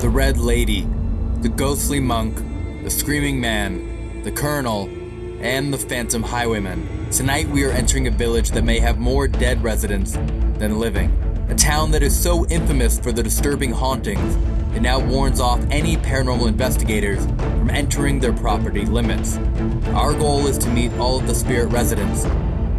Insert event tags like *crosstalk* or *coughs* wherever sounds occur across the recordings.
the Red Lady, the Ghostly Monk, the Screaming Man, the Colonel, and the Phantom Highwayman. Tonight we are entering a village that may have more dead residents than living. A town that is so infamous for the disturbing hauntings, it now warns off any paranormal investigators from entering their property limits. Our goal is to meet all of the spirit residents,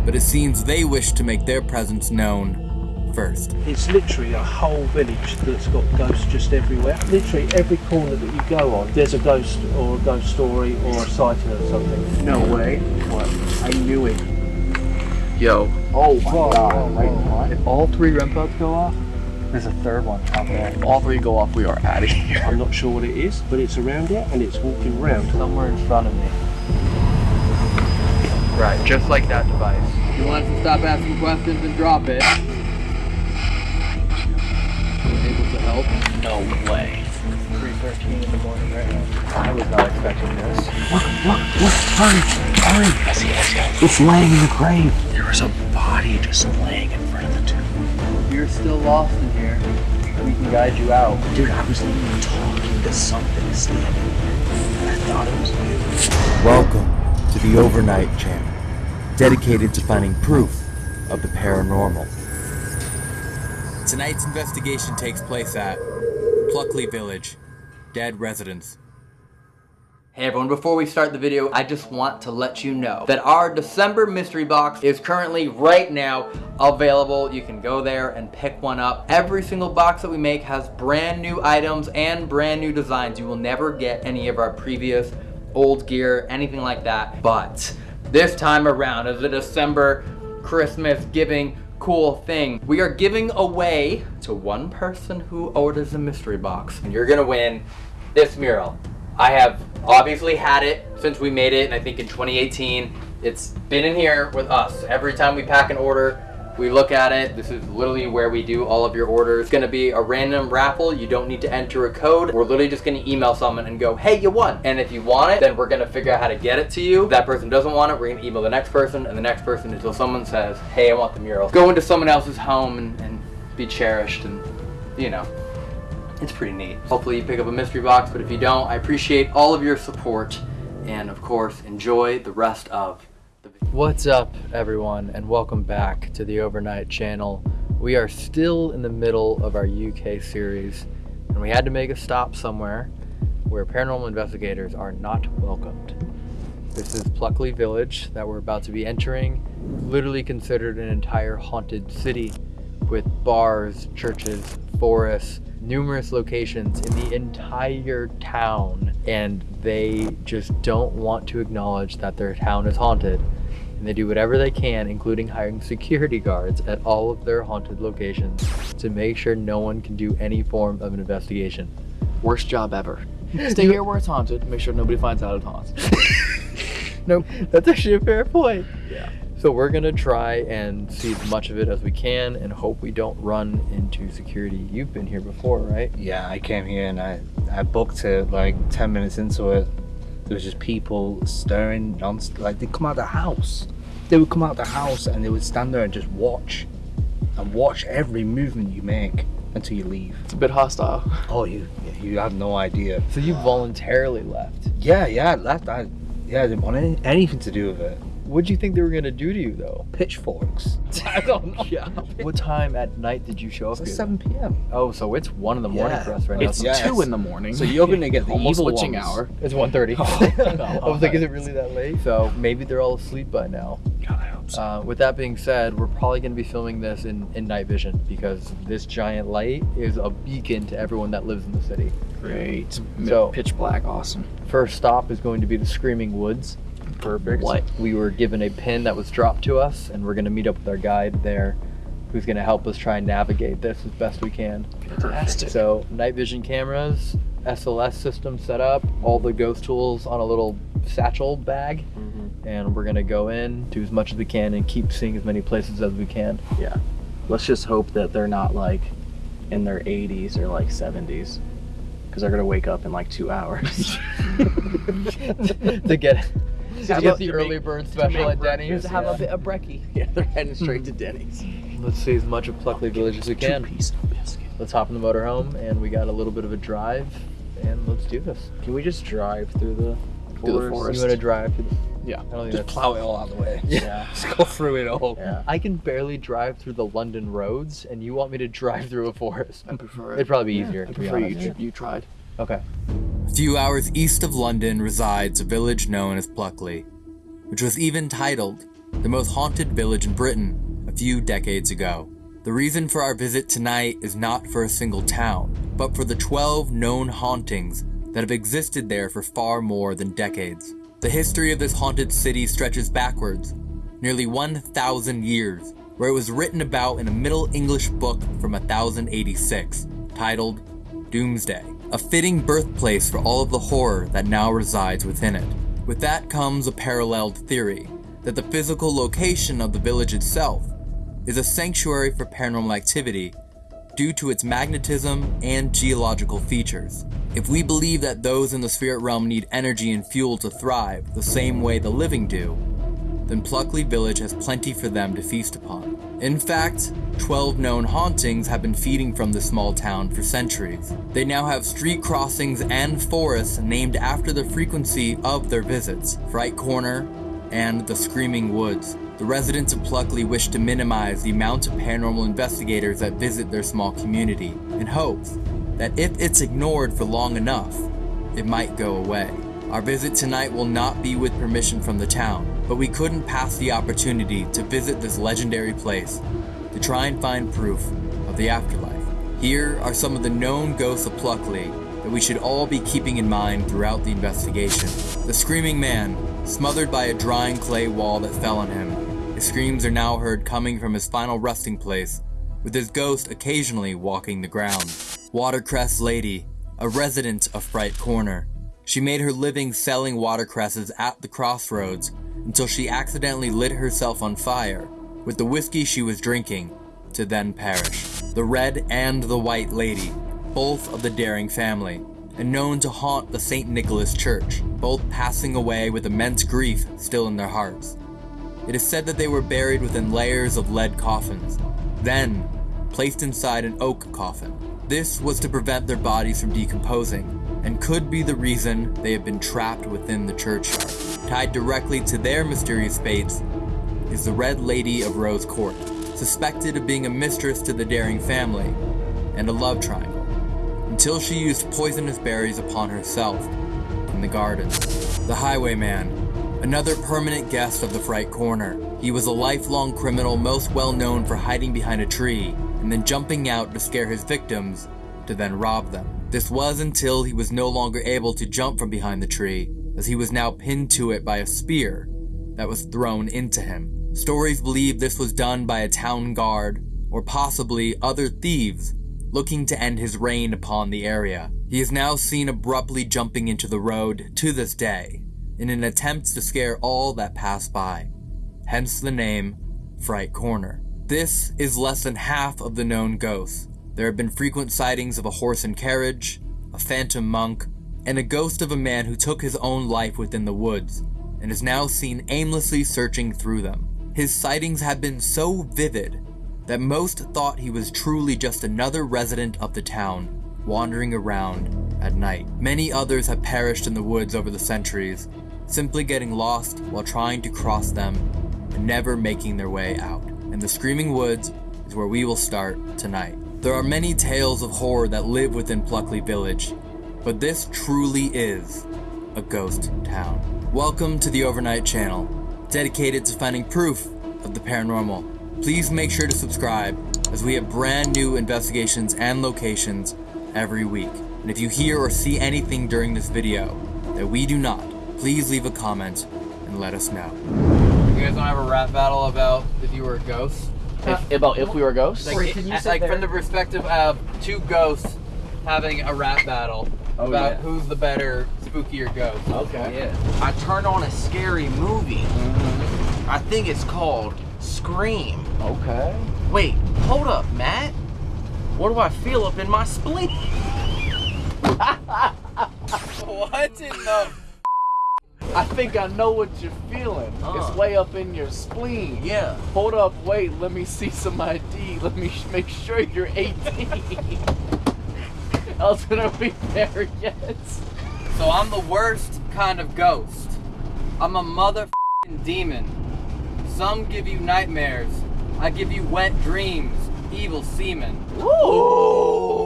but it seems they wish to make their presence known first. It's literally a whole village that's got ghosts just everywhere. Literally every corner that you go on, there's a ghost or a ghost story or a sighting or something. No way. What? I knew it. Yo, Oh my Whoa, god. whoa, Wait, what? if all three REM pods go off, there's a third one out there. All three go off, we are out of here. I'm not sure what it is, but it's around here and it's walking around. Somewhere in front of me. Right, just like that device. You want us to stop asking questions and drop it. Able to help? No way. 3.13 in the morning right now. I was not expecting this. Look, what? Hurry. hurry. I see myself. It's laying in the grave. There was a body just laying in front of the tomb. If you're still lost in here, we can guide you out. Dude, I was talking to something standing there. And I thought it was you. Welcome to the Overnight Channel, dedicated to finding proof of the paranormal. Tonight's investigation takes place at Pluckley Village, dead residents. Hey everyone, before we start the video, I just want to let you know that our December mystery box is currently right now available. You can go there and pick one up. Every single box that we make has brand new items and brand new designs. You will never get any of our previous old gear, anything like that. But this time around, as a December Christmas giving cool thing, we are giving away to one person who orders a mystery box. And you're gonna win this mural. I have obviously had it since we made it, and I think in 2018. It's been in here with us. Every time we pack an order, we look at it. This is literally where we do all of your orders. It's gonna be a random raffle. You don't need to enter a code. We're literally just gonna email someone and go, hey, you won. And if you want it, then we're gonna figure out how to get it to you. If that person doesn't want it, we're gonna email the next person and the next person until someone says, hey, I want the mural. Go into someone else's home and, and be cherished and, you know, it's pretty neat. Hopefully you pick up a mystery box, but if you don't, I appreciate all of your support and of course enjoy the rest of. What's up, everyone, and welcome back to the Overnight Channel. We are still in the middle of our UK series, and we had to make a stop somewhere where paranormal investigators are not welcomed. This is Pluckley Village that we're about to be entering, literally considered an entire haunted city with bars, churches, forests, numerous locations in the entire town, and they just don't want to acknowledge that their town is haunted. And they do whatever they can, including hiring security guards at all of their haunted locations to make sure no one can do any form of an investigation. Worst job ever. *laughs* Stay here where it's haunted. Make sure nobody finds out it's haunted. *laughs* No, that's actually a fair point. Yeah. So we're gonna try and see as much of it as we can and hope we don't run into security. You've been here before, right? Yeah, I came here and I, I booked it like 10 minutes into it. There was just people staring non like they'd come out of the house. They would come out of the house and they would stand there and just watch and watch every movement you make until you leave. It's a bit hostile. Oh, you you have no idea. So you voluntarily left. Yeah, yeah, I left. I yeah, I didn't want any, anything to do with it. What'd you think they were gonna do to you though? Pitchforks. *laughs* I don't know. Yeah. What time at night did you show up It's like 7 p.m. Oh, so it's one in the morning Yeah. for us right It's now. Yeah, two it's- in the morning. So you're gonna get the Almost evil witching ones. hour. It's 1.30. Oh, *laughs* *laughs* I was like, is it really that late? So maybe they're all asleep by now. God, I hope so. Uh, with that being said, we're probably going to be filming this in, in night vision because this giant light is a beacon to everyone that lives in the city. Great. So- pitch black, awesome. First stop is going to be the Screaming Woods. Perfect. What? We were given a pin that was dropped to us, and we're going to meet up with our guide there who's going to help us try and navigate this as best we can. Fantastic. So, night vision cameras, SLS system set up, all the ghost tools on a little satchel bag, mm-hmm. and we're going to go in, do as much as we can, and keep seeing as many places as we can. Yeah. Let's just hope that they're not like in their 80s or like 70s because they're going to wake up in like two hours. *laughs* to get to Have get the early make- bird special at Denny's. have Yeah. a bit of brekkie. *laughs* Yeah, they're heading straight to Denny's. Let's see as much of Pluckley Village as we Two can. piece of biscuit. let's hop in the motorhome and we got a little bit of a drive and let's do this. Can we just drive through the Through the forest? forest. You want to drive to the Yeah. I don't think Just that's- plow it all out of the way. *laughs* Yeah. *laughs* Just go through it all. Yeah. I can barely drive through the London roads, and you want me to drive through a forest? I prefer It'd probably be easier. I to be prefer you, you tried. Okay. A few hours east of London resides a village known as Pluckley, which was even titled the most haunted village in Britain a few decades ago. The reason for our visit tonight is not for a single town, but for the 12 known hauntings that have existed there for far more than decades. The history of this haunted city stretches backwards, nearly 1,000 years, where it was written about in a Middle English book from 1086, titled Domesday, a fitting birthplace for all of the horror that now resides within it. With that comes a paralleled theory that the physical location of the village itself is a sanctuary for paranormal activity due to its magnetism and geological features. If we believe that those in the spirit realm need energy and fuel to thrive the same way the living do, then Pluckley Village has plenty for them to feast upon. In fact, 12 known hauntings have been feeding from the small town for centuries. They now have street crossings and forests named after the frequency of their visits Fright Corner and the Screaming Woods. The residents of Pluckley wish to minimize the amount of paranormal investigators that visit their small community in hopes that if it's ignored for long enough, it might go away. Our visit tonight will not be with permission from the town, but we couldn't pass the opportunity to visit this legendary place to try and find proof of the afterlife. Here are some of the known ghosts of Pluckley that we should all be keeping in mind throughout the investigation. The Screaming Man, smothered by a drying clay wall that fell on him. His screams are now heard coming from his final resting place, with his ghost occasionally walking the ground. Watercress Lady, a resident of Fright Corner. She made her living selling watercresses at the crossroads until she accidentally lit herself on fire with the whiskey she was drinking to then perish. The Red and the White Lady, both of the Dering family, and known to haunt the St. Nicholas Church, both passing away with immense grief still in their hearts. It is said that they were buried within layers of lead coffins, then placed inside an oak coffin. This was to prevent their bodies from decomposing, and could be the reason they have been trapped within the churchyard. Tied directly to their mysterious fates is the Red Lady of Rose Court, suspected of being a mistress to the Dering family and a love triangle, until she used poisonous berries upon herself in the garden. The Highwayman, another permanent guest of the Fright Corner. He was a lifelong criminal most well known for hiding behind a tree and then jumping out to scare his victims to then rob them. This was until he was no longer able to jump from behind the tree, as he was now pinned to it by a spear that was thrown into him. Stories believe this was done by a town guard, or possibly other thieves looking to end his reign upon the area. He is now seen abruptly jumping into the road to this day, in an attempt to scare all that pass by. Hence the name Fright Corner. This is less than half of the known ghosts. There have been frequent sightings of a horse and carriage, a phantom monk, and a ghost of a man who took his own life within the woods and is now seen aimlessly searching through them. His sightings have been so vivid that most thought he was truly just another resident of the town wandering around at night. Many others have perished in the woods over the centuries, simply getting lost while trying to cross them and never making their way out. And the Screaming Woods is where we will start tonight. There are many tales of horror that live within Pluckley Village, but this truly is a ghost town. Welcome to the Overnight Channel, dedicated to finding proof of the paranormal. Please make sure to subscribe, as we have brand new investigations and locations every week. And if you hear or see anything during this video that we do not, please leave a comment and let us know. You guys want to have a rap battle about if you were a ghost? If, uh, about if we were ghosts? Like, it- like from the perspective of two ghosts having a rap battle Oh, about yeah. who's the better, spookier ghost. Okay. Yeah. I turned on a scary movie. Mm-hmm. I think it's called Scream. Okay. Wait, hold up, Matt. What do I feel up in my spleen? *laughs* What in the? I think I know what you're feeling. Uh. It's way up in your spleen. Yeah. Hold up, wait, let me see some ID. Let me make sure you're 18. Else don't be there yet. So I'm the worst kind of ghost. I'm a mother demon. Some give you nightmares. I give you wet dreams, evil semen. Ooh.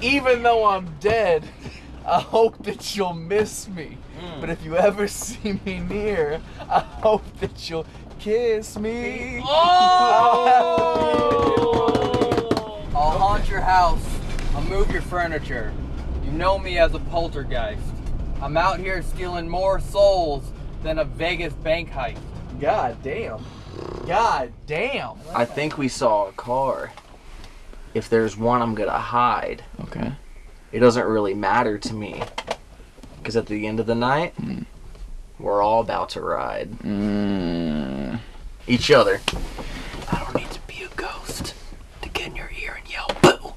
Even though I'm dead, *laughs* I hope that you'll miss me. Hmm. But if you ever *laughs* see me near, I hope that you'll kiss me. Oh! *laughs* I'll haunt your house. I'll move your furniture. You know me as a poltergeist. I'm out here stealing more souls than a Vegas bank heist. God damn. God damn. I think we saw a car. If there's one, I'm gonna hide. Okay. It doesn't really matter to me. Because at the end of the night, we're all about to ride Mm. each other. I don't need to be a ghost to get in your ear and yell boo.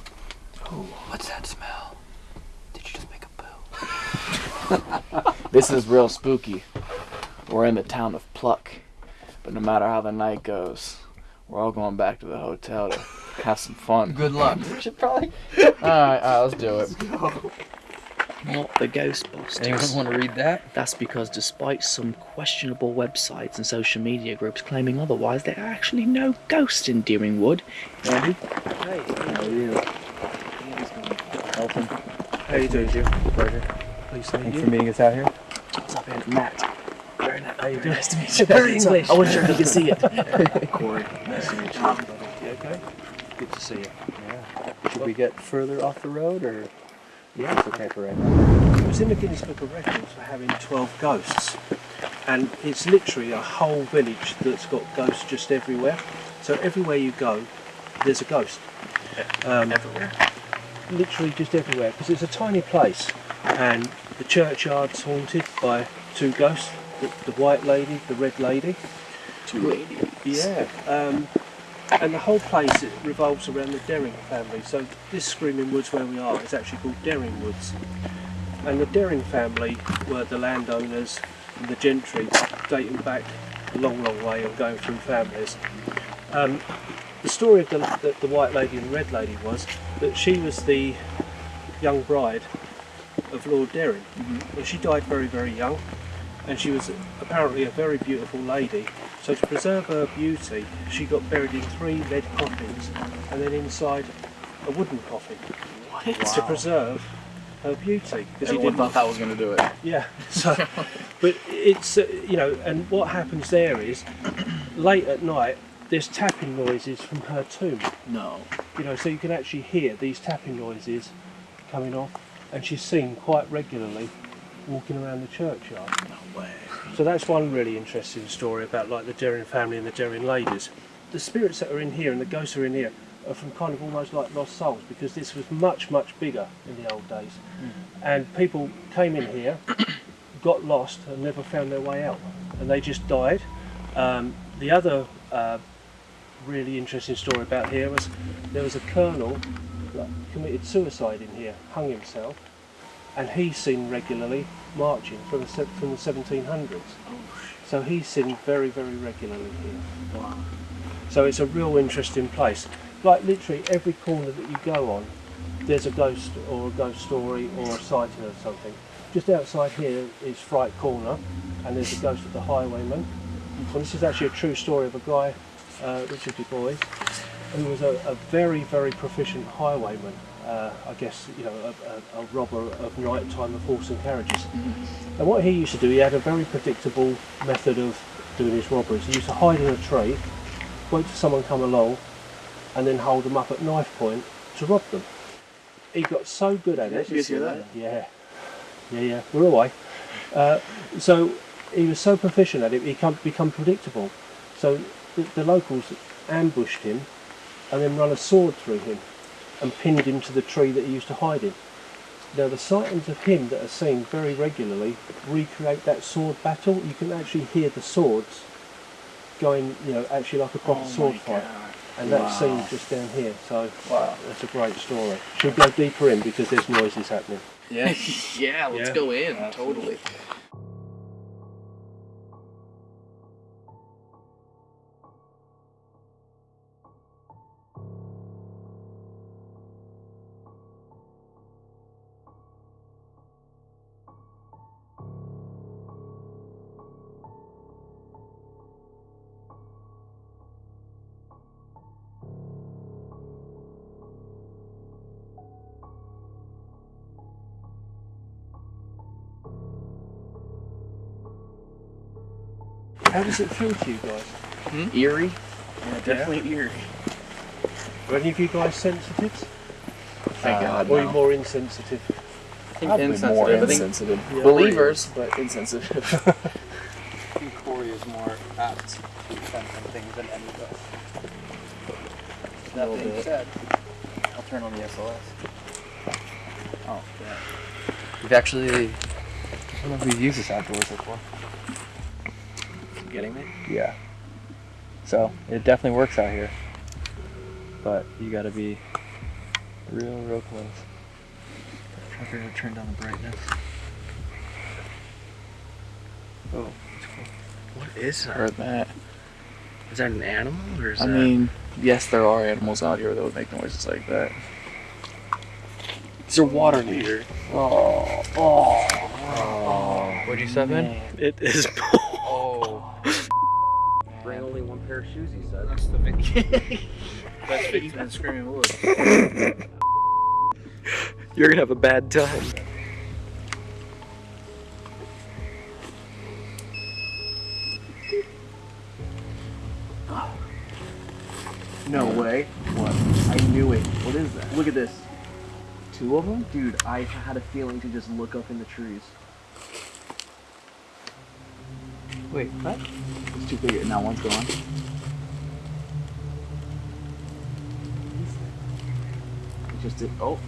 What's that smell? Did you just make a boo? *laughs* This is real spooky. We're in the town of Pluck. But no matter how the night goes, we're all going back to the hotel to have some fun. Good luck. We should probably. *laughs* Alright, alright, let's do it. Not the Ghostbusters. Anyone want to read that? That's because despite some questionable websites and social media groups claiming otherwise, there are actually no ghosts in Dering Wood. Andy? Hey, how are you? Elton, How you doing, Jim? pleasure. Pleased to meet Thanks you. for meeting us out here. What's up, Andy? Matt. Very nice. How you doing? Nice to meet you. *laughs* Very English. I wasn't sure if you could see it. *laughs* Corey. Nice to meet you. Um, you okay? Good to see you. Yeah. Should we get further off the road or? Yeah. It's okay for right now. It was in the Guinness Book of Records for having 12 ghosts. And it's literally a whole village that's got ghosts just everywhere. So everywhere you go, there's a ghost. Um, Everywhere. literally just everywhere because it's a tiny place and the churchyard's haunted by two ghosts the, the white lady the red lady Two ladies. yeah um, and the whole place it revolves around the Dering family so this Screaming Woods where we are is actually called Dering Woods and the Dering family were the landowners and the gentry dating back a long long way and going through families um, the story of the, the, the white lady and the red lady was that she was the young bride of Lord Dering. And she died very, very young, and she was apparently a very beautiful lady. So to preserve her beauty, she got buried in three lead coffins, and then inside a wooden coffin What? to preserve her beauty. Because he Everyone didn't thought that was gonna do it. yeah. *laughs* So, but it's uh, you know, and what happens there is, late at night, there's tapping noises from her tomb. No. You know, so you can actually hear these tapping noises coming off, and she's seen quite regularly walking around the churchyard. No way. So that's one really interesting story about like the Dering family and the Dering ladies. The spirits that are in here and the ghosts are in here are from kind of almost like lost souls because this was much much bigger in the old days, and people came in here, *coughs* got lost and never found their way out, and they just died. Um, the other uh, really interesting story about here was there was a colonel that committed suicide in here, hung himself, and he's seen regularly marching from the, from the 1700s. So he's seen very, very regularly here. Wow. So it's a real interesting place. Like literally every corner that you go on, there's a ghost or a ghost story or a sighting of something. Just outside here is Fright Corner, and there's a ghost of the Highwayman. And this is actually a true story of a guy, uh, Richard Du Bois, who was a, a very, very proficient highwayman. Uh, I guess you know a, a, a robber of nighttime of horse and carriages. And what he used to do, he had a very predictable method of doing his robberies. He used to hide in a tree, wait for someone come along, and then hold them up at knife point to rob them. He got so good at it. You hear that? Yeah, yeah, yeah. We're away. Uh, so he was so proficient at it, he become, become predictable. So the, the locals ambushed him and then run a sword through him and pinned him to the tree that he used to hide in. Now the sightings of him that are seen very regularly recreate that sword battle. You can actually hear the swords going, you know, actually like a proper Oh sword fight. God. and that's seen just down here. So wow. that's a great story. Should we go deeper in because there's noises happening. Yeah, *laughs* yeah. Let's Yeah. go in. Totally. Does it feel to you guys? Hmm? Eerie. Yeah, definitely eerie. Are any of you guys sensitive? Thank uh, God. Or are you more insensitive? Probably more insensitive. I think- insensitive. Yeah. Believers, but insensitive. *laughs* I think Corey is more apt to sensing things than any of us. That being bit. said, I'll turn on the SLS. Oh, yeah. We've actually, I don't know if we've used this outdoors before. Getting me? Yeah. So it definitely works out here, but you got to be real, real close. I'm to turn down the brightness. Oh, cool. What is that? that? Is that an animal or is I that? mean, yes, there are animals out here that would make noises like that. it's a water meter. Oh, oh, What'd you step in? It is. *laughs* Oh. Bring only one pair of shoes, he said. That's the Vicky. *laughs* That's Vicky's been screaming wood. You're gonna have a bad time. No way. What? I knew it. What is that? Look at this. Two of them? Dude, I had a feeling to just look up in the trees. Wait, what? it's too big. Now one's gone. Just did. Oh,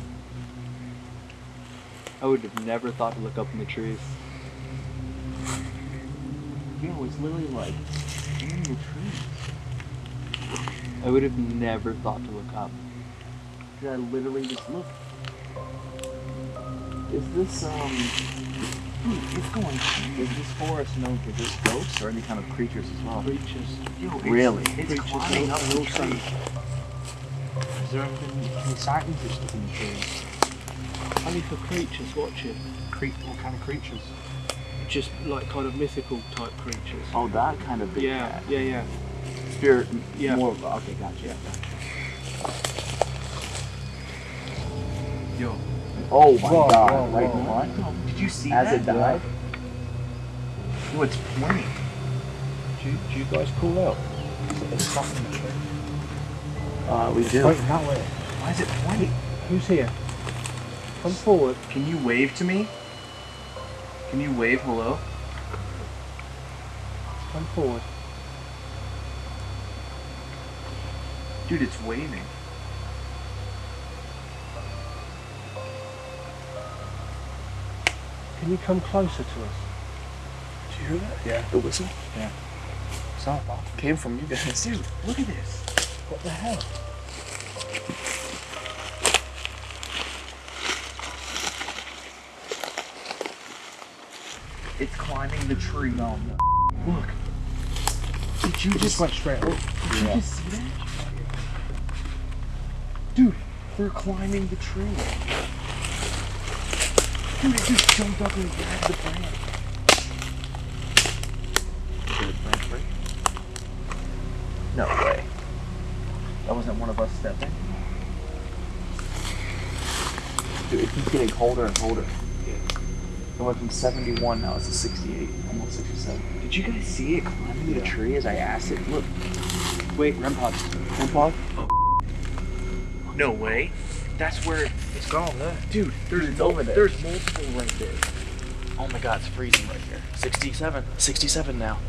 I would have never thought to look up in the trees. yo, it's literally like in the trees. I would have never thought to look up. Did I literally just look? Is this, um. Dude, it's going. Is this forest known for just ghosts or any kind of creatures as well? Creatures. Yo, it's, Really? It's climbing up the tree. Has there ever been any sightings of stuff in the trees? Only for creatures, watch it. Cre- what kind of creatures? Just like kind of mythical type creatures. Oh, that kind of big yeah, cat. yeah, yeah. Spirit. Yeah. More of. Okay, gotcha. Yeah. Yo. Oh my Whoa, god! whoa, right whoa. in front. Did you see As that? it died. Yo, it's pointing. Do you, do you guys call out? It's something in the tree. Uh, we do. Wait, that way. Why is it pointing? Who's here? Come forward. Can you wave to me? Can you wave hello? Come forward. Dude, it's waving. Can you come closer to us? Did you hear that? Yeah. The whistle Yeah. It's Sound came from you guys. Dude, look at this. What the hell? It's climbing the tree. No, Look. Did you just went straight up. Did you just see that? Dude, they're climbing the tree. Dude, it just jumped up and grabbed the branch. Did the branch break? No way. That wasn't one of us stepping. Dude, it keeps getting colder and colder. It went from 71, now it's a 68, almost 67. Did you guys see it climbing the tree as I asked it? Look. Wait, REM pod. REM pod? Oh. No way. That's where. It's gone there. Dude, there's it's over there. There's multiple right there. Oh my god, it's freezing right here. 67. 67 now.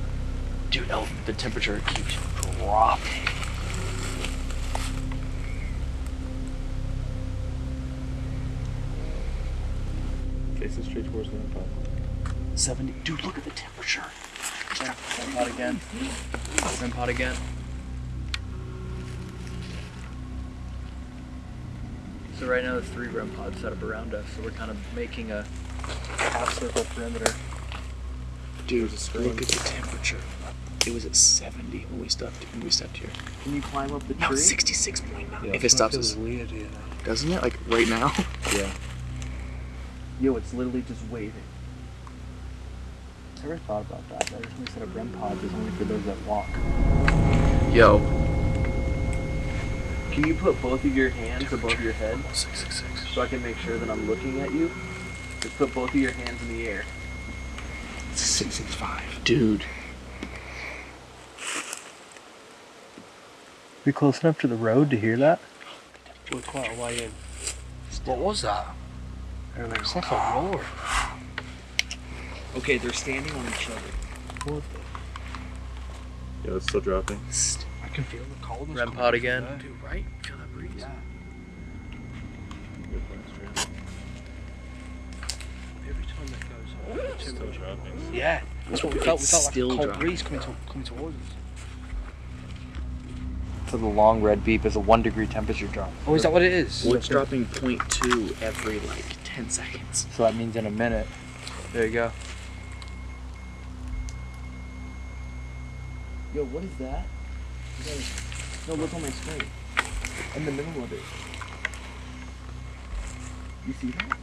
Dude, oh, the temperature keeps dropping. Facing straight towards the impact. 70. Dude, look at the temperature. REM pod again. REM pod again. So right now there's three REM pods set up around us, so we're kind of making a half circle perimeter. Dude, look at the temperature. It was at 70 when we stepped when we stepped here. Can you climb up the tree? it's 66.9. Yeah, if it stops feels us, weird here. doesn't it? Like right now? Yeah. Yo, it's literally just waving. Ever thought about that? That reason we set up REM pods is only for those that walk. Yo. Can you put both of your hands above your head 666. so I can make sure that I'm looking at you? Just put both of your hands in the air. 665. Dude. We close enough to the road to hear that? We're quite a way in. What was that? It's like a roar. Okay, they're standing on each other. Yeah, it's still dropping. I can feel the coldness. REM pod again. Dude, right? Feel that breeze? Yeah. Every time that goes up, the Still dropping. Yeah, that's what we felt. We felt like a cold dropping. breeze coming, to, coming towards us. So the long red beep is a one degree temperature drop. Oh, is that what it is? Well, it's dropping 0.2 every like 10 seconds. So that means in a minute. There you go. Yo, what is that? No, look on my screen. In the middle of it. You see that?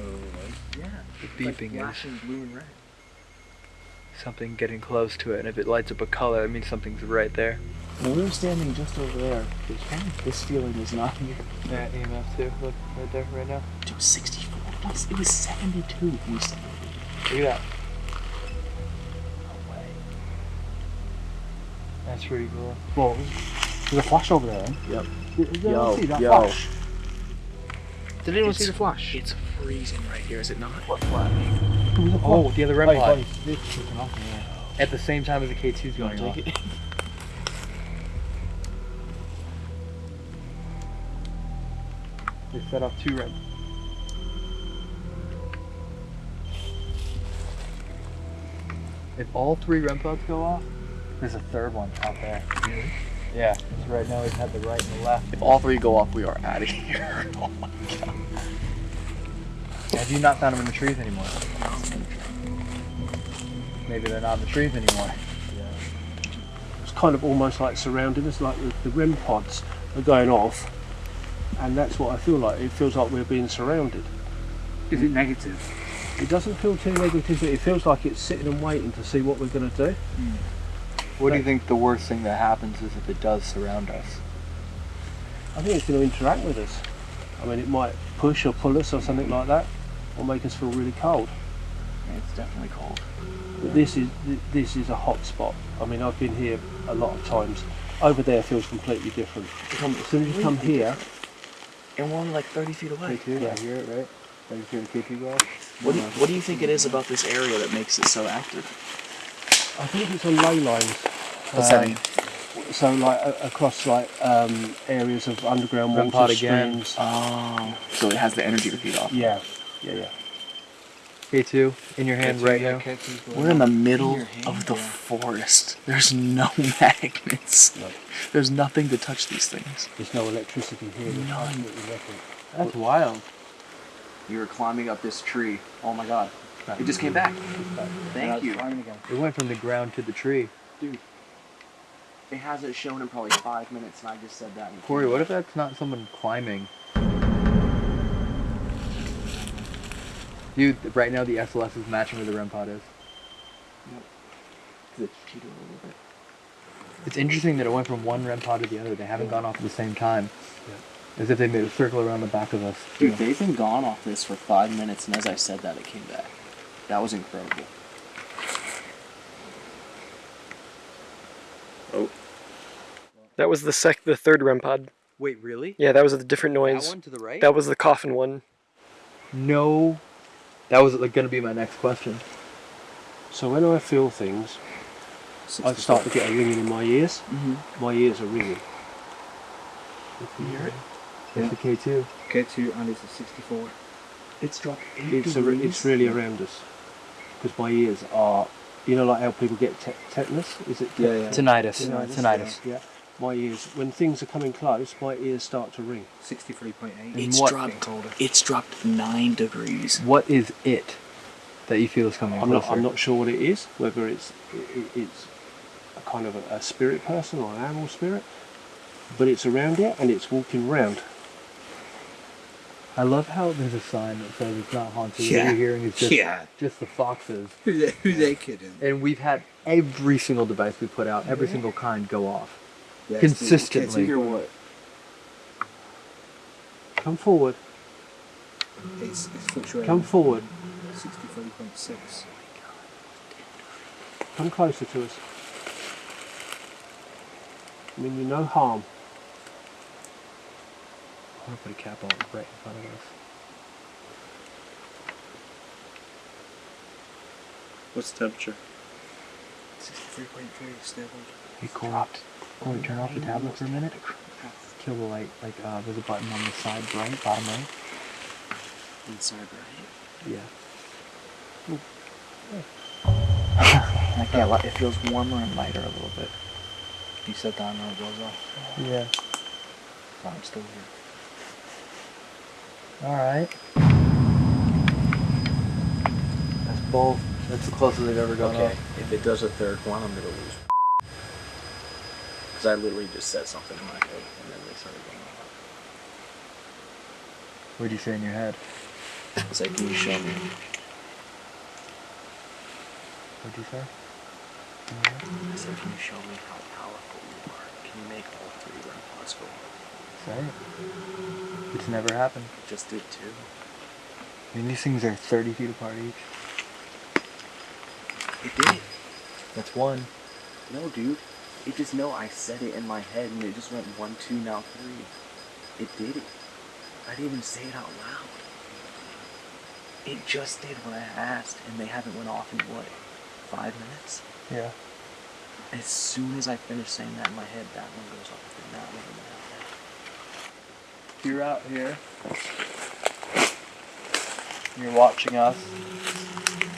Oh, yeah. The It's like beeping is flashing blue and red. Something getting close to it, and if it lights up a color, it means something's right there. When we were standing just over there, this feeling is not here. Yeah, EMF too. Look right there, right now. Dude, 64. It was, it was 72 when we stepped Look at that. No way. That's pretty cool. Well, there's a flash over there. eh? Yep. Did, did Yo, anyone see that yo. flash? Did anyone It's- see the flash? It's freezing right here, is it not? What flash? Was Oh, the other REM Wait, pod. wait, it's kicking off, yeah. At the same time as the K2's going off. It. *laughs* They set off two REM. If all three REM pods go off, there's a third one out there. Yeah. So right now we've had the right and the left. If all three go off, we are out of *laughs* here. oh my god. Have you not found them in the trees anymore? Maybe they're not in the trees anymore. It's kind of almost like surrounding us, like the, the REM pods are going off, and that's what I feel like. It feels like we're being surrounded. Is it negative? It doesn't feel too negative. But it feels like it's sitting and waiting to see what we're going to do. Hmm. What do you think the worst thing that happens is if it does surround us? I think it's going to interact with us. I mean, it might push or pull us or something like that, or make us feel really cold. It's definitely cold. But this is this is a hot spot. I mean, I've been here a lot of times. Over there feels completely different. As soon as you come here, And we're only like 30 feet away. K2, Yeah. I hear it, right? Right, you hear the K2 go? What do, you, what do you think it is about this area that makes it so active? I think it's on ley lines. What's that Um, mean? So like a- across like um, areas of underground Rem water pod again. Oh. So it has the energy to feed off. Yeah, yeah, yeah. K2 in your hand right now. We're in the middle your hand, of the yeah. forest. There's no *laughs* magnets. No. There's nothing to touch these things. There's no electricity here. There's None. That's wild. You were climbing up this tree. Oh my god. It just came back. Thank you. It went from the ground to the tree. Dude. It hasn't shown in probably five minutes, and I just said that. and Corey, what if that's not someone climbing? Dude, right now the SLS is matching where the REM pod is. It's cheated a little bit. It's interesting that it went from one REM pod to the other. They haven't gone off at the same time. Yeah. As if they made a circle around the back of us. Dude, they've been gone off this for five minutes, and as I said that, it came back. That was incredible. Oh. That was the sec, the third REM pod. Wait, really? Yeah, that was a different noise. That one to the right? That was the coffin one. No. That was like gonna be my next question. So when I feel things, I start to get a ringing in my ears. Mm-hmm. My ears are ringing. You hear it? It's the K2. K2 and it's a 64. It's dropped. It's a, it's really around us because my ears are, you know, like how people get te- tetanus. Is it? Yeah, yeah. Tinnitus. Tinnitus, Tinnitus. Yeah. My ears, when things are coming close, my ears start to ring. 63.8. It's what- dropped. It's dropped nine degrees. What is it that you feel is coming I'm not. I'm not sure what it is, whether it's it, it's a kind of a, a spirit person or an animal spirit, but it's around here and it's walking round. I love how there's a sign that says it's not haunted. What you're hearing is just, Yeah. just the foxes. Who they, who they kidding? And we've had every single device we put out, every single kind go off. Yes, Consistently. Can't you hear what? Come forward, It's, it's come forward, 63.6. come closer to us. I mean, you no harm. I want to put a cap on right in front of us. What's the temperature? 63.3 stable. Hey, Cole. Cole, turn off the tablet for a minute. Kill the light. Like, uh, there's a button on the side right, bottom right. Inside, right? Yeah. I can't lie. It feels warmer and lighter a little bit. You set down and it goes off. Yeah. But I'm still here. Alright. That's both. That's the closest they've ever gone Okay, up. if it does a third one, I'm gonna lose. Because I literally just said something in my head and then they started going off. What'd you say in your head? It's like, can you show me? What'd you say? I said, can you show me how powerful you are? Can you make all three run off? Say it. It's never happened. It just did two. I mean, these things are 30 feet apart each. It did. That's one. No, dude. It just no. I said it in my head, and it just went one, two, now three. It did it. I didn't even say it out loud. It just did what I asked, and they haven't went off in what, five minutes? Yeah. As soon as I finish saying that in my head, that one goes off, and that one, and that one. You're out here. You're watching us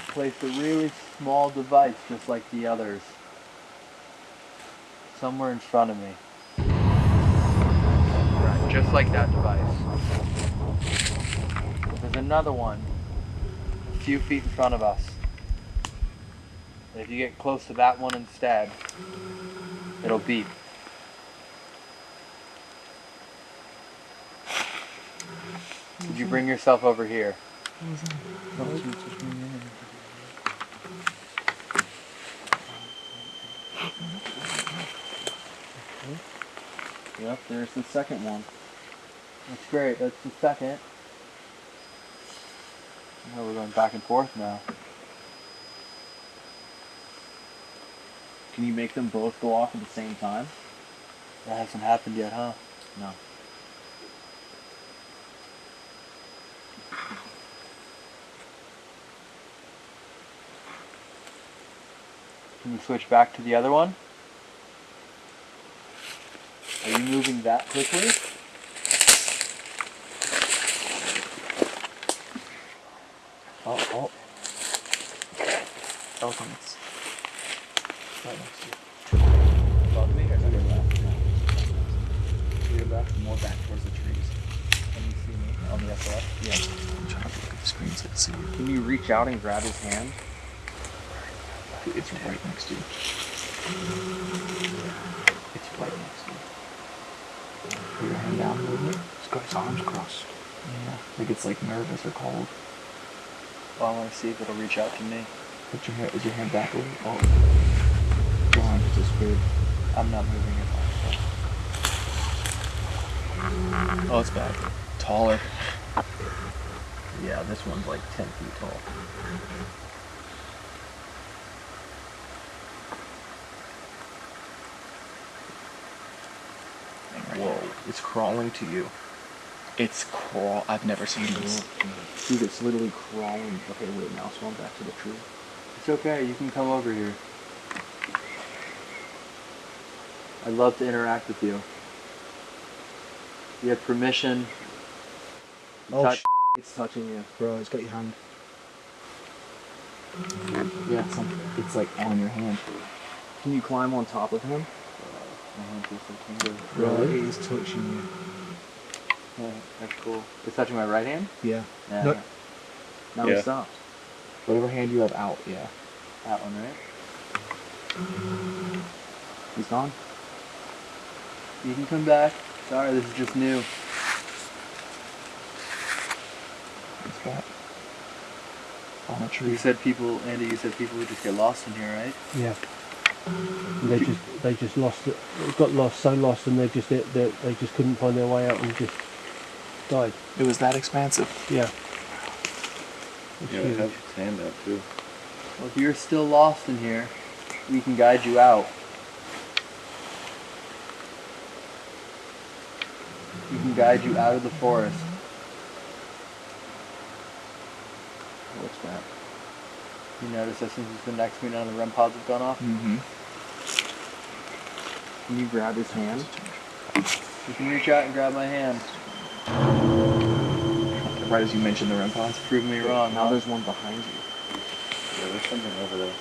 place a really small device just like the others. Somewhere in front of me. Right, just like that device. There's another one a few feet in front of us. And if you get close to that one instead, it'll beep. Could you bring yourself over here? Yep, there's the second one. That's great. That's the second. Now we're going back and forth now. Can you make them both go off at the same time? That hasn't happened yet, huh? No. Can you switch back to the other one? Are you moving that quickly? Oh, oh. oh Elephants. Right next to you. Above me or to your left? To your left? More back towards the trees. Can you see me on the upper left? Yeah. I'm trying to look at the screen so I can see you. Can you reach out and grab his hand? It's right next to you. It's right next to you. Put your hand down a little bit. He's got his arms crossed. Yeah. Like it's like nervous or cold. Well, I want to see if it'll reach out to me. Put your hand, is your hand back a little? Oh. Your arm is just weird. I'm not moving it. Oh, it's back. Taller. Yeah, this one's like 10 feet tall. Whoa. It's crawling to you. It's crawl. I've never seen mm-hmm. this. Dude, it's literally crawling. Okay, wait, now swim back to the tree. It's okay, you can come over here. I'd love to interact with you. You have permission. Oh, touch- sh- it's touching you. Bro, it's got your hand. Yeah, it's, on, it's like on your hand. Can you climb on top of him? My hand feels so tingly. Really? It is touching you. Yeah, that's cool. It's touching my right hand? Yeah. Yeah. No. Now Yeah. it stopped. Whatever hand you have out, yeah. That one, right? He's gone. You can come back. Sorry, this is just new. He's back. On a You said people, Andy, you said people would just get lost in here, right? Yeah. And they just they just lost it. Got lost, so lost, and they just they, they, they just couldn't find their way out and just died. It was that expansive. Yeah. Yeah, it has its hand out too. Well, if you're still lost in here, we can guide you out. We can guide you out of the forest. What's that? You notice that since it's been next to me, none of the REM pods have gone off? Mm-hmm. Can you grab his hand? You can reach out and grab my hand. Right as you mentioned the REM pods. Prove me wrong. Now huh? there's one behind you. Yeah, there's something over there.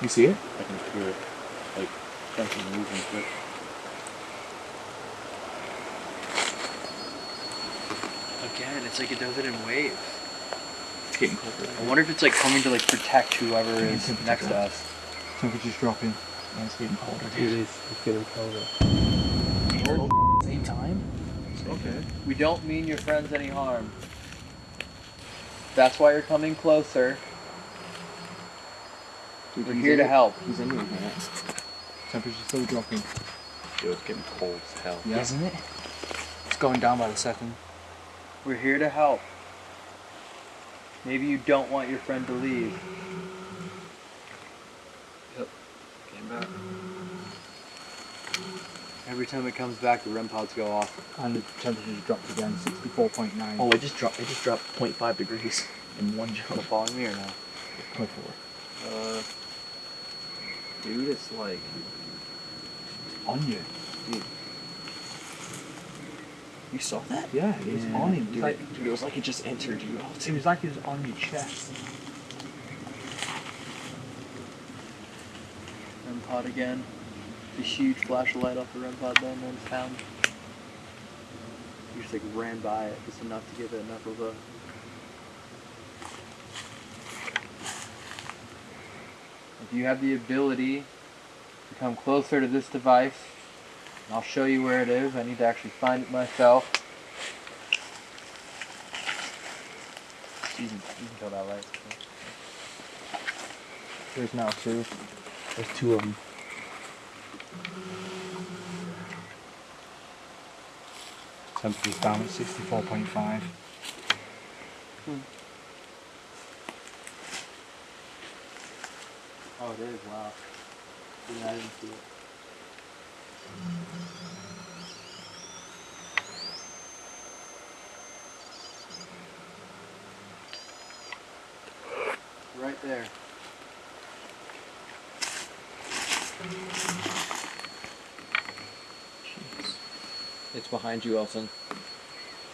You see it? I can hear it. Like something moving quick. Again, it's like it does it in waves. It's getting colder. I wonder if it's like coming to like protect whoever is next to us. Temperature's dropping. And it's getting colder. It is. It's getting colder. Same time? Okay. We don't mean your friends any harm. That's why you're coming closer. Dude, We're here to help. He's in your hand. Temperature's still dropping. Yo, it's getting cold as hell. Yeah. Isn't it? It's going down by the second. We're here to help. Maybe you don't want your friend to leave. Yep, came back. Every time it comes back, the REM pods go off. And the temperature's dropped again, 64.9. Oh, it just dropped. It just dropped 0.5 degrees *laughs* in one jump. Still following me or no? Come forward. Uh, Dude, it's like on you. Dude. You saw that? Yeah, it was on him. Dude, Dude. Like, dude, it was like it just entered you. it was like it was on your chest. REM pod again. The huge flash of light off the REM pod then when it's found. You just like ran by it just enough to give it enough of a If you have the ability to come closer to this device, I'll show you where it is. I need to actually find it myself. You can, you can tell that light. There's now two. There's two of them. Temperature's down at 64.5. Hmm. Oh, it is. Wow. Yeah, I didn't see it. Right there. It's behind you, Elton.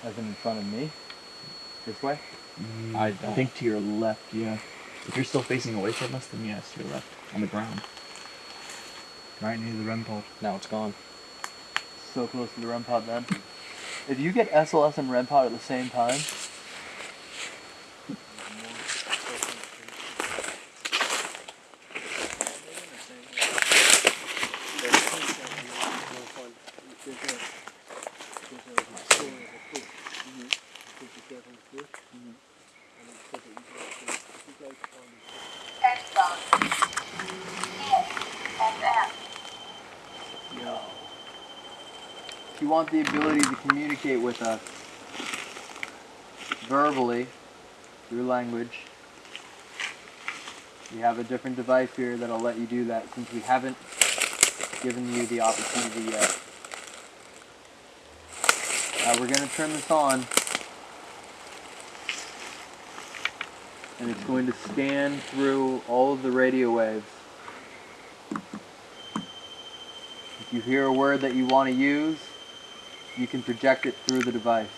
As in in front of me. This way? I I don't. think to your left, yeah. If you're still facing away from us, then yes, to your left. On the ground. Right near the REM pod. Now it's gone. So close to the REM pod then. If you get SLS and REM pod at the same time, want the ability to communicate with us verbally through language, we have a different device here that'll let you do that since we haven't given you the opportunity yet. We're going to turn this on and it's going to scan through all of the radio waves. If you hear a word that you want to use, you can project it through the device.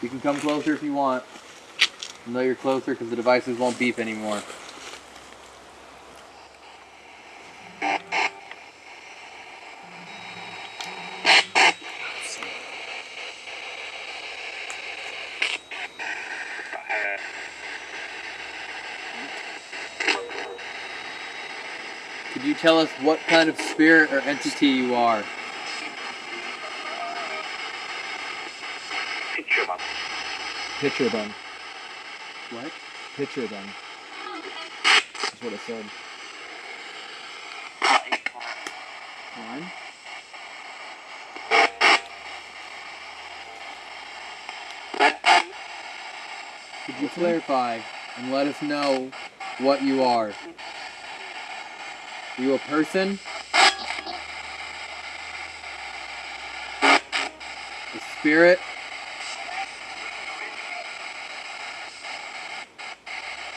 You can come closer if you want. I know you're closer because the devices won't beep anymore. Could you tell us what kind of spirit or entity you are? Picture them. What? Picture them. That's what it said. One. Could you clarify and let us know what you are? Are you a person? A spirit?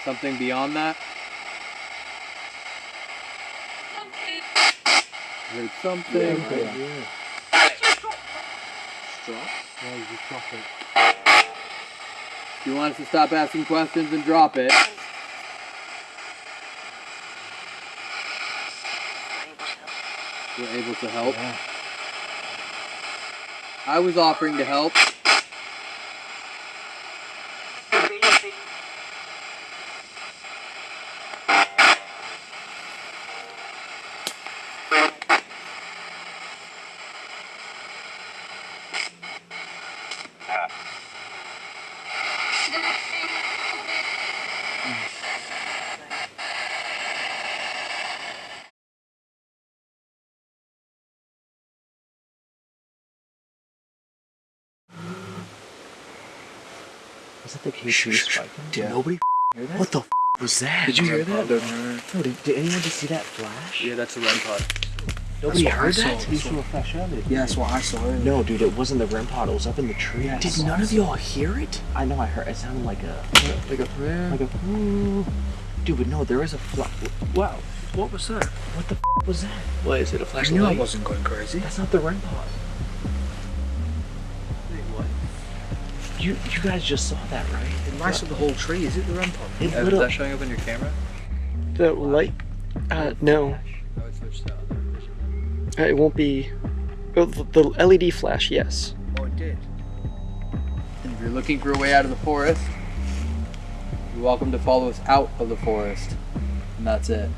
Something beyond that? Heard something. Yeah, you just drop it. If you want us to stop asking questions and drop it. We're able to help. I was offering to help. Was that the K2 spiking? Did nobody hear that? What the f- was that? Did you hear that? No, did, did anyone just see that flash? Yeah, that's a REM pod. Nobody That's what heard saw. that? You saw a flash earlier. Yeah, that's what I saw earlier. No, dude, it wasn't the REM pod. It was up in the tree. I Did none of y'all hear it? I know. I heard. It sounded like a Like a prayer? like a. "Ooh." Dude, but no, there is a flash. Wow. What was that? What the f- was that? What is it? A I flashlight? knew I wasn't going crazy. That's not the REM pod. You you guys just saw that, right? It lights up the whole tree. Is it the REM pod? It Is lit up. that showing up on your camera? The light? Uh, no. I would switch to other vision. Uh, It won't be. oh, The the LED flash, yes. Oh, it did. If you're looking for a way out of the forest, you're welcome to follow us out of the forest. And that's it.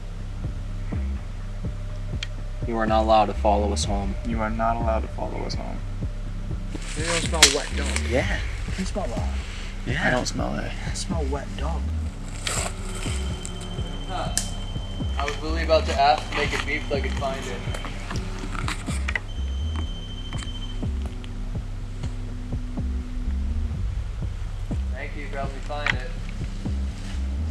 You are not allowed to follow us home. You are not allowed to follow us home. You don't smell wet dog. Yeah. You smell that? Yeah. I don't smell it. I smell wet dog. I was literally about to ask to make it beep so I could find it. Thank you for helping me find it.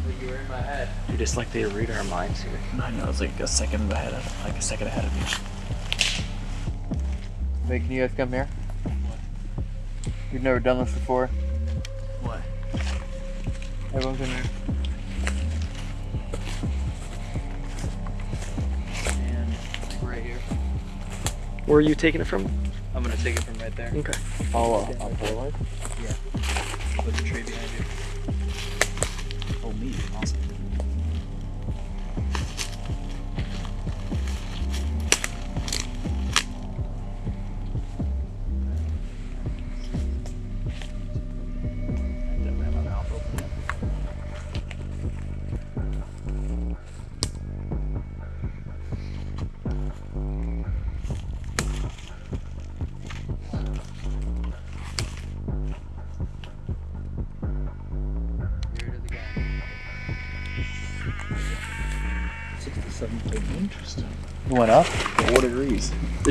Like you were in my head. Dude, it's like they read our minds here. I know it's like a second ahead of like a second ahead of me. Wait, can you guys come here? We've never done this before. What? Everyone's in there. And like right here. Where are you taking it from? I'm gonna take it from right there. Okay. Oh, uh, on Polaroid? With the tree behind you.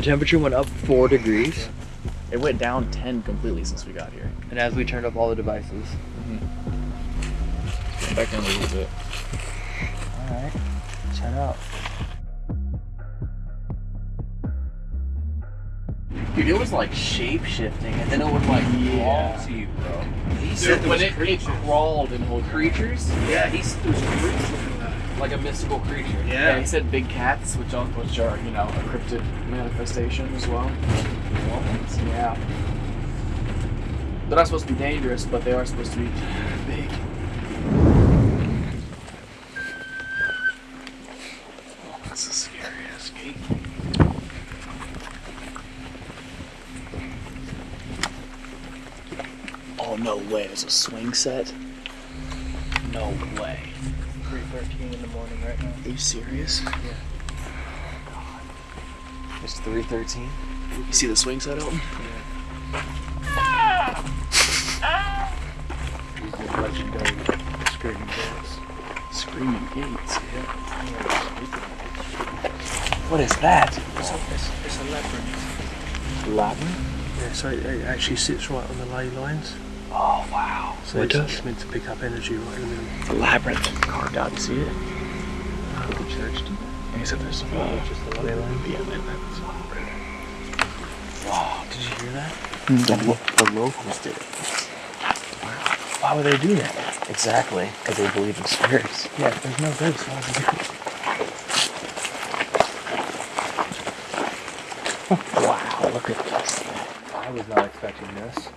The temperature went up four degrees. It went down ten completely since we got here. And as we turned up all the devices. Mm-hmm. Back down a little bit. Alright. Set up. Dude, it was like shape shifting, and then it would like crawl to you, bro. He Dude, when it, it crawled into creatures, Yeah, he's there's creatures in that. Like a mystical creature. Yeah. he said big cats, which are, which are you know a cryptid manifestation as well. Yeah. They're not supposed to be dangerous, but they are supposed to be big. Oh, that's a scary ass gate. Oh no way! There's a swing set. No way. 3.13 in the morning right now. Are you serious? Yeah. God. It's 313. You see the swing set, Elton? Legendary screaming gates. Screaming gates, yeah. What is that? It's a, it's, it's a labyrinth. Labyrinth? Yeah, so it, it actually sits right on the ley lines. Oh, wow. So It it's, does? it's meant to pick up energy right in the middle. The labyrinth carved out. You see it? Did the church do that? He said there's some. Uh, just the ley. Yeah, that's Wow, did you hear that? The, lo- the locals did it. Why would they do that? Exactly, because they believe in spirits. Yeah, there's no ghosts. Why would they do it? *laughs* Wow, look at this. I was not expecting this.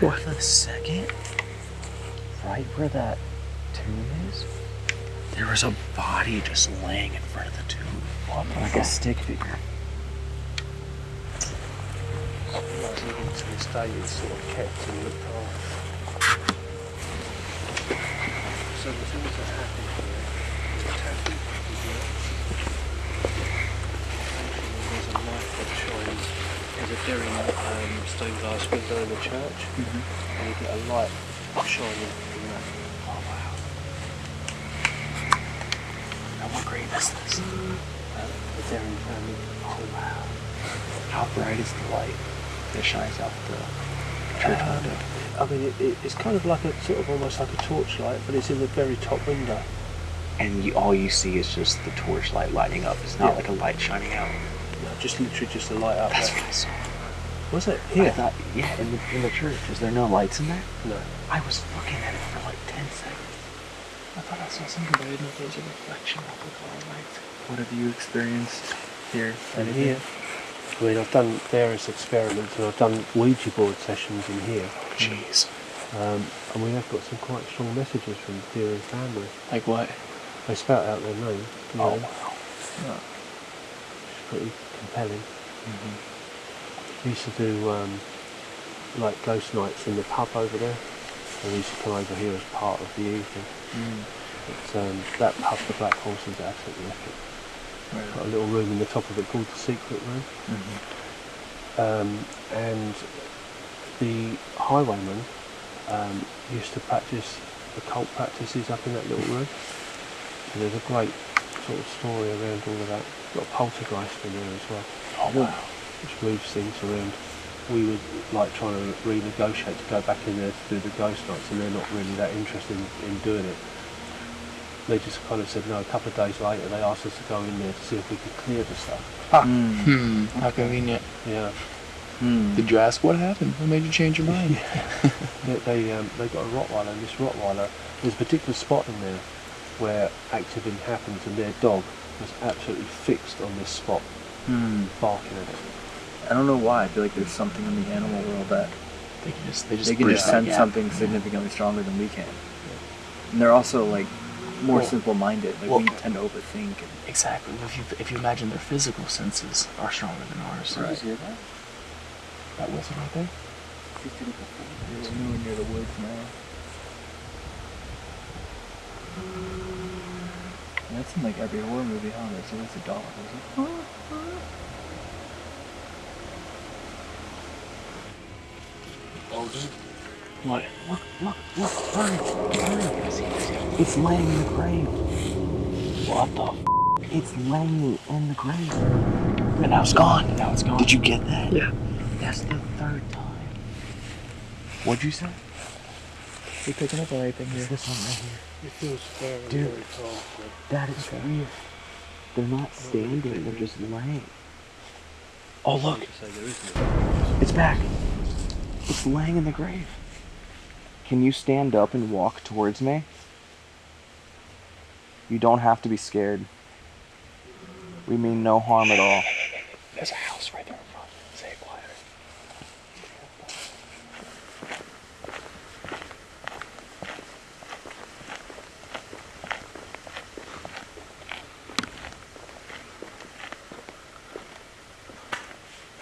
What a second. Right where that tomb is, there was a body just laying in front of the tomb. Like a stick figure. Like, even to this day, it's sort of kept and looked after. So the things that happen here, the tattoo here, actually there's a light that shines. There's a Dering um, stained glass window in the church, and you get a light shining from that. Oh wow. And what grave is this? Uh, the Dering family. Oh wow. How bright is the light that shines out the church Um, window? I mean, it, it, it's kind of like a sort of almost like a torchlight, but it's in the very top window. And you, all you see is just the torchlight lighting up. It's not Yeah. like a light shining out. No, just literally just a light up That's there. what I saw. Was it? I Here? thought, yeah, in the in the church. Is there no lights in there? No. I was looking at it for like ten seconds. I thought I saw something, but I didn't know if there was a reflection of the car light. What have you experienced here? And here. I mean, I've done various experiments and I've done Ouija board sessions in here. Jeez. Um, and we have got some quite strong messages from the and family. Like what? They spout out their name. You Oh, know, wow. It's pretty compelling. Mm-hmm. We used to do um, like ghost nights in the pub over there. And we used to come over here as part of the evening. Mm. But um, that pub, the Black Horse, is absolutely epic. Got a little room in the top of it called the Secret Room. Mm-hmm. Um, and the highwayman um, used to practice occult practices up in that little room. So there's a great sort of story around all of that. Got a poltergeist in there as well. Oh wow. Which moves things around. We were like trying to renegotiate to go back in there to do the ghost nights and they're not really that interested in, in doing it. They just kind of said no. A couple of days later they asked us to go in there to see if we could clear the stuff. Hmm. How convenient. Yeah. Hmm. Did you ask what happened? What made you change your mind? *laughs* they they, um, they got a Rottweiler, and this Rottweiler, there's a particular spot in there where activity happens, and their dog was absolutely fixed on this spot, Hmm. barking at it. I don't know why. I feel like there's something in the animal world that They can just they just they can just that sense something significantly stronger than we can. And they're also like more Well- simple-minded. Like well- we tend to overthink. And, Exactly. If you if you imagine their physical senses are stronger than ours. Right. Did you hear that? That whistle right there. There's no near the woods now. That's in like every horror movie, huh? There's always a dog. There's a- What? Look, look, look, hurry, hurry. It's laying in the grave. What the? F- It's laying in the grave. and now it's gone. Now it's gone. Did you get that? Yeah. That's the third time. What'd you say? You picking up on anything here? This one right here. It feels very, Dude. very cold. That is weird. They're not standing, they're just laying. Oh, look. So there is no It's back. It's laying in the grave. Can you stand up and walk towards me? You don't have to be scared. We mean no harm at all. There's a house right there in front. Say it quieter.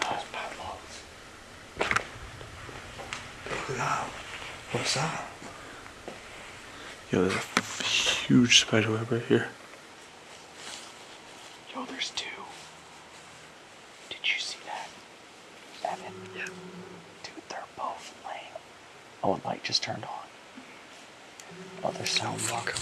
House padlocks. What's up? Yo, there's a huge spider web right here. Yo, there's two. Did you see that? Evan? Yeah. Dude, they're both laying. Oh, a light just turned on. Oh, they're so welcome.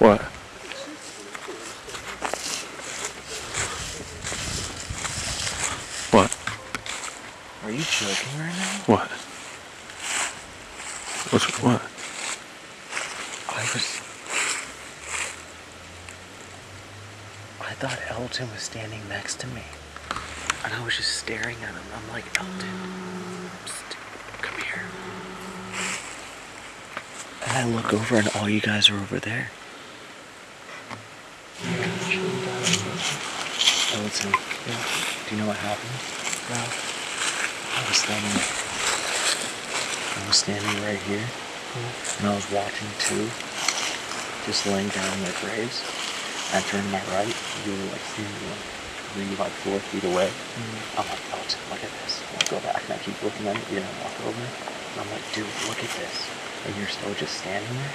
What? What? Are you joking right now? What? What's what? I was. I thought Elton was standing next to me. And I was just staring at him. I'm like, Elton, come here. And I look over and all you guys are over there. Elton, do you know what happened? No. I was standing. I was standing right here, mm-hmm. and I was watching two, just laying down in their graves. I turned my right, you were like standing like three, like four feet away. Mm-hmm. I'm like, oh, Elton, look at this. And I go back and I keep looking at you, and I walk over, and I'm like, dude, look at this. And you're still just standing there.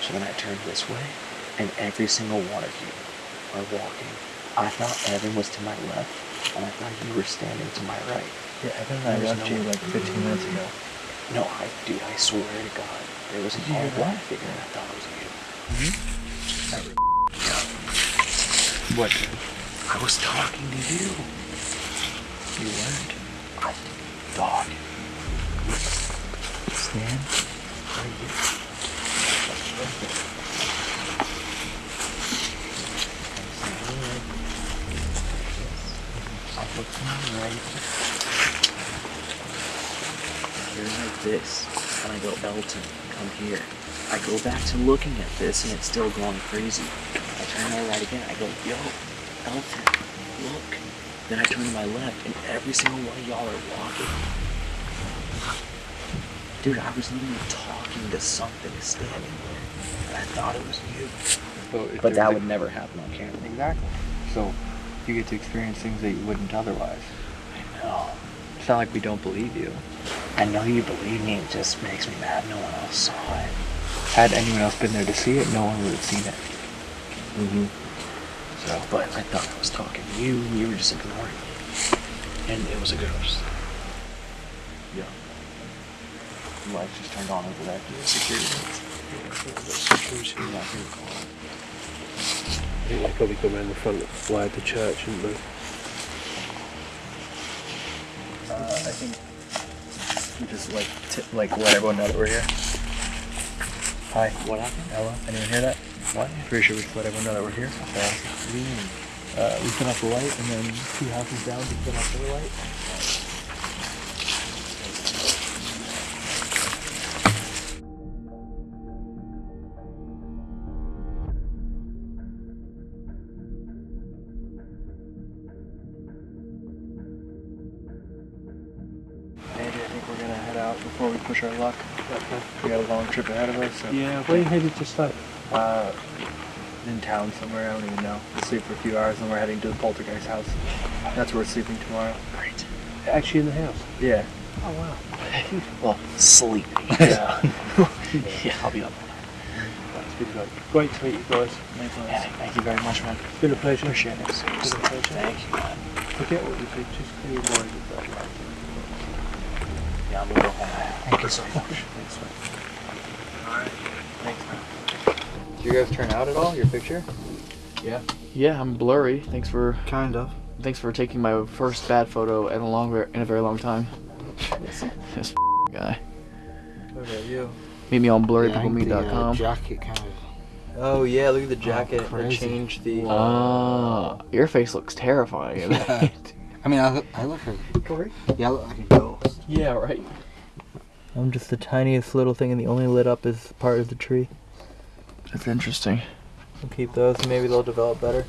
So then I turn this way, and every single one of you are walking. I thought Evan was to my left, and I thought you were standing to my right. Yeah, Evan and I left no- you like 15 minutes ago. No, I, dude, I swear to God, there was a Did you hear tall black figure, and I thought it was you. Hmm? What? I was talking to you. You weren't. I, dog. Stan? Right here. I look to my right. You're like this, and I go, Elton, come here. I go back to looking at this, and it's still going crazy. I turn my right again. I go, yo, Elton, look. Then I turn to my left, and every single one of y'all are walking. Dude, I was literally talking to something standing there, and I thought it was you. So But that would never happen on camera. Exactly. So you get to experience things that you wouldn't otherwise. I know. It's not like we don't believe you. I know you believe me. It just makes me mad no one else saw it. Had anyone else been there to see it, no one would have seen it. Mm-hmm. So, but I thought I was talking to you. You were just ignoring me, and it was a ghost. Yeah. The lights just turned on over there. Security. Security. Not here. I think they probably come around the front of the church, didn't they? Uh, I think just like t- like let everyone know that we're here. Hi. What happened? Ella. Anyone hear that? What? Pretty sure we just let everyone know that we're here. So, uh, we turn off the light, and then two houses down, we turn off the light. Before we push our luck. We got a long trip ahead of us. So. Yeah, where you headed to stay? Uh, in town somewhere, I don't even know. We'll sleep for a few hours, and we're heading to the poltergeist house. That's where we're sleeping tomorrow. Great. Actually in the house? Yeah. Oh wow. *laughs* Well, sleeping. *laughs* Yeah. *laughs* yeah, I'll be up. That's good. Great. Great to meet you guys. Yeah, thank you very much, man. It's been a pleasure. Appreciate it. It's been a pleasure. Thank you, man. Forget what you did, just clear your mind of that. Yeah, I'm gonna go home. Thank you so much. Thanks, man. Alright. Thanks, man. Did you guys turn out at all? Your picture? Yeah. Yeah, I'm blurry. Thanks for Kind of. thanks for taking my first bad photo in a longer in a very long time. this *laughs* guy. What about you? Meet me on Yeah, I think the, uh, blurrypeoplemeet.com. jacket kind of Oh yeah, look at the jacket. they crazy. changed the. Ah, your face looks terrifying. in. *laughs* I mean, I look, I look like, Corey? yeah, I look like a ghost. Yeah, right. I'm just the tiniest little thing, and the only lit up is part of the tree. That's interesting. We'll keep those. Maybe they'll develop better.